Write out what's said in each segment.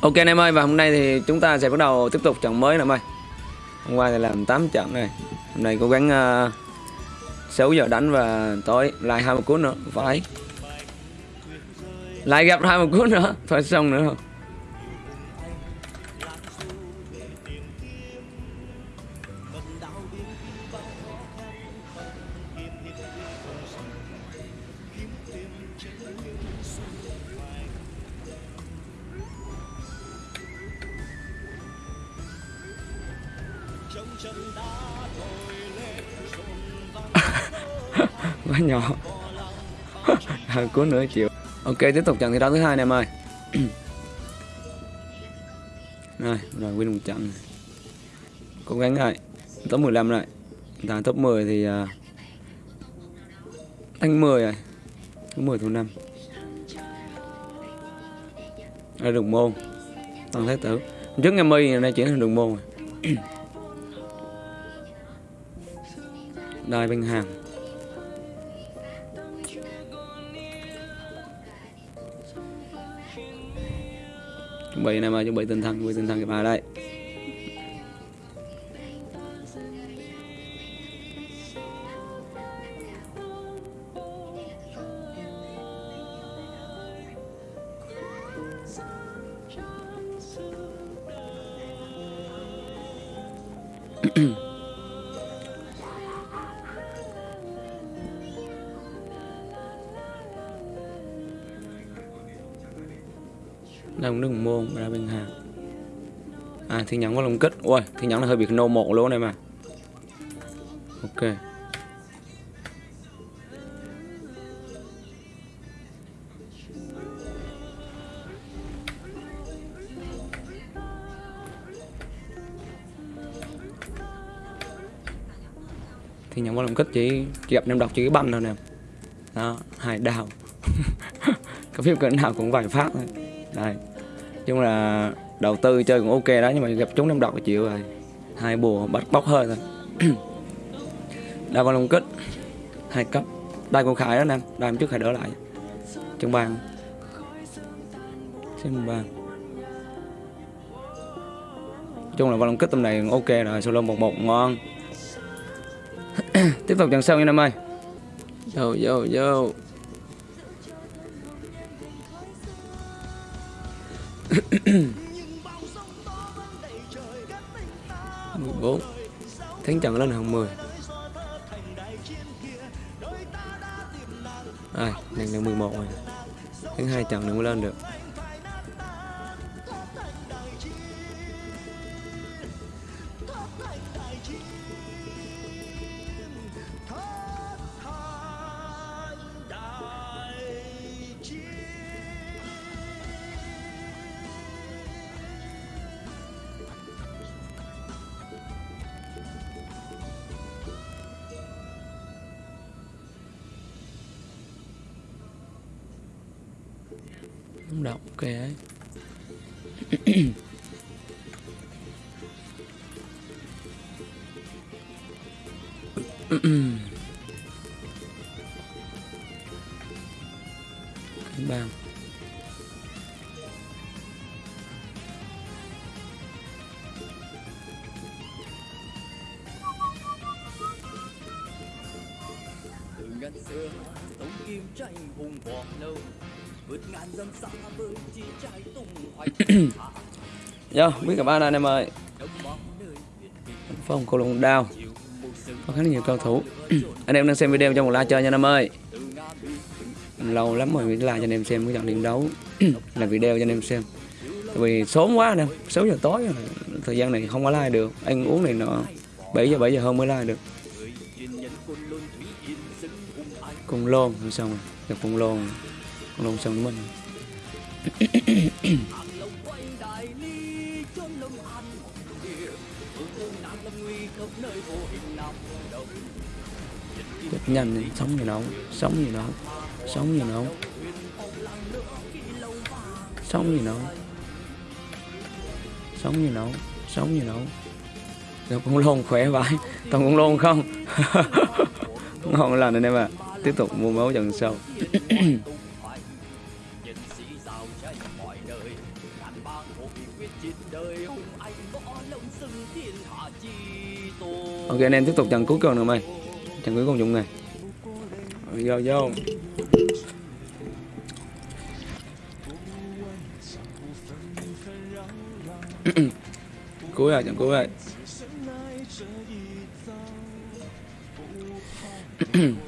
Ok anh em ơi và hôm nay thì chúng ta sẽ bắt đầu tiếp tục trận mới nè em ơi. Hôm qua thì làm 8 trận này. Hôm nay cố gắng ờ, uh, 6 giờ đánh và tối lại 20 cuốn nữa. Phải. Lại gặp 20 cuốn nữa Thôi xong nữa. không quá nhỏ. Hai cuốn nữa chịu ok tiếp tục trận thi đấu thứ hai này em ơi. Rồi rồi win một trận. Cố gắng rồi top 15 rồi. Ta top 10 thì uh, đánh 10 rồi. Top 10 thủ 5 Đây đường môn. Tăng thế tử. Trước ngày mi này chuyển thành đường môn rồi. Đai bên hàng chuẩn bị này mà, chuẩn bị tinh thần, chuẩn bị tinh thần kịp bài đây. Đang đứng môn ra bên hàng à thì nhắn có lồng kích ui thì nhắn là hơi bị nô một luôn này mà. Ok. Thì nhẫn có lồng kích chỉ, chỉ gặp nem độc chỉ cái banh thôi nè. Đó hải đào. Cái phim cỡ nào cũng vài phát thôi. Đây chung là đầu tư chơi cũng ok đó, nhưng mà gặp chúng năm độc là chịu rồi. Hai bùa, bắt bóc hơi thôi. Đa con long kích, hai cấp. Đây con khải đó nam đây trước khải đỡ lại. Trong bàn xem bàn chung là con long kích tầm này ok rồi, solo một một ngon. Tiếp tục trận sau nha nam ơi. Vô vô vô mười bốn. Tháng trận lên hàng mười. À này là mười một rồi. Tháng hai trận nữa mới lên được. Không đọc ok ấy. Cánh bang Yo, biết cả ba anh em ơi. Phong cầu lông đao. Có khá là nhiều cầu thủ. Anh em đang xem video trong một like chơi nha anh em ơi. Lâu lắm rồi mới like cho anh em xem cái trận điểm đấu. Là video cho anh em xem. Tại vì sớm quá anh em. 6 giờ tối rồi. Thời gian này không có like được. Ăn uống này nọ. 7 giờ 7 giờ hơn mới like được. anh Cùng lôn xong rồi. Gặp cùng lôn Cùng lôn xong với mình Chết nhanh đi, sống gì đâu Sống gì đâu Sống gì đâu Sống gì đâu Sống gì đâu Sống gì đâu Gặp con lôn khỏe vãi Toàn con lôn không? Ngon lành anh em ạ Tiếp tục mua máu dần sau. Ok, anh em tiếp tục trận cuối cùng nữa mày. Trận cuối cùng dùng này. Vô vô. Cuối rồi, trận cuối rồi.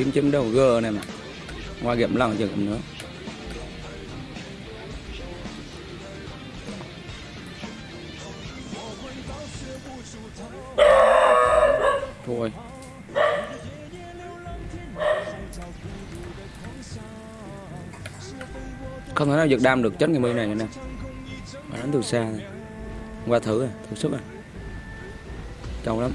ngày chấm đầu g này mà. Qua kiểm lần chưa cầm nữa thôi. Không thể nào giật đam được chết ngày mi này nè. Mà đánh từ xa này. qua thử à thử sức à. Trâu lắm.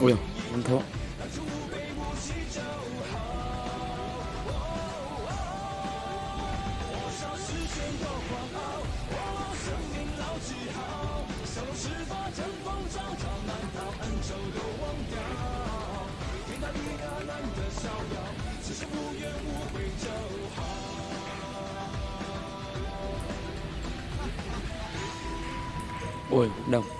Ui không thua. Ui đồng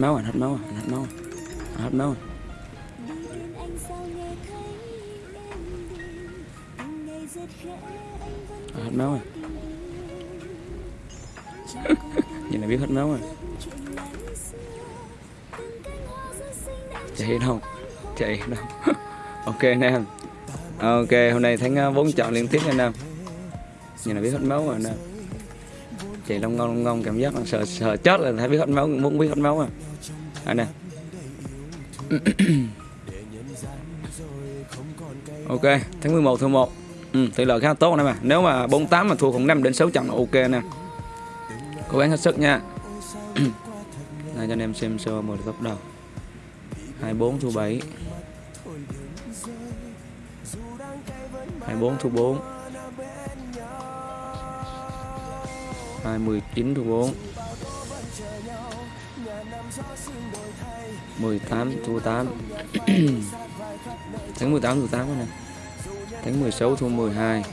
máu rồi hết máu rồi hết máu rồi hết máu rồi anh. Hết máu rồi chẳng nhìn là biết hết máu rồi chạy đâu? Chạy đâu? Ok anh em. Ok, hôm nay thắng ờ, bốn trận liên tiếp anh em. Nhìn là biết hết máu rồi anh em chạy long ngon long ngon cảm giác là sợ sợ chết là thấy biết hết máu muốn biết hết máu à. Anh nè. Ok tháng 11 thua 1 ừ, tỷ lệ khá tốt này mà nếu mà 48 mà thua khoảng 5 đến 6 trận là ok nè. Cố gắng hết sức nha. Đây cho anh em xem sơ một góc đầu. 24 thua 7 24 thua 4 29 thu 4 18 thu 8 Tháng 18 thu 8 này Tháng 16 thu 12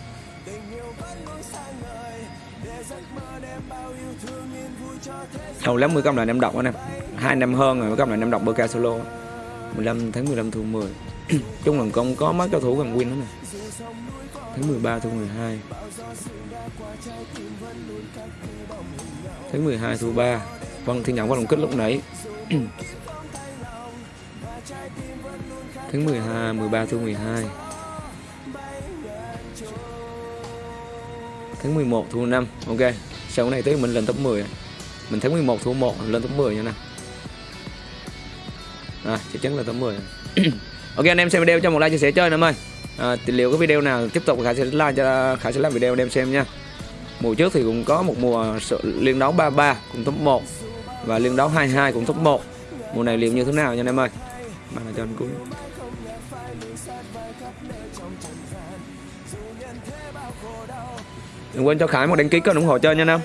Hầu lắm 10 công lại em đọc anh em hai năm hơn rồi mới công lại em đọc bơ ca solo 15 tháng 15 thu 10 Chung là không có mấy cao thủ gần win đó này Tháng 13 thu 12 Tháng 12 thu 3 Vâng thì nhận vào đồng kích lúc nãy. Tháng 12 13 thu 12 Tháng 11 thu 5 Ok Sau cái này tới mình lên top 10 Mình tháng 11 thu 1 lên top 10 nha nè. À, chắc chắn là top 10 ok anh em xem video cho một like chia sẻ chơi nữa ơi à, liệu cái video nào tiếp tục khải sẽ like cho khải sẽ làm video đem xem nha. Mùa trước thì cũng có một mùa liên đấu 33 cùng top 1 và liên đấu 22 cùng top 1 mùa này liệu như thế nào nha anh em ơi? Mà là cho anh cũng đừng quên cho khải một đăng ký kênh ủng hộ chơi nha anh em.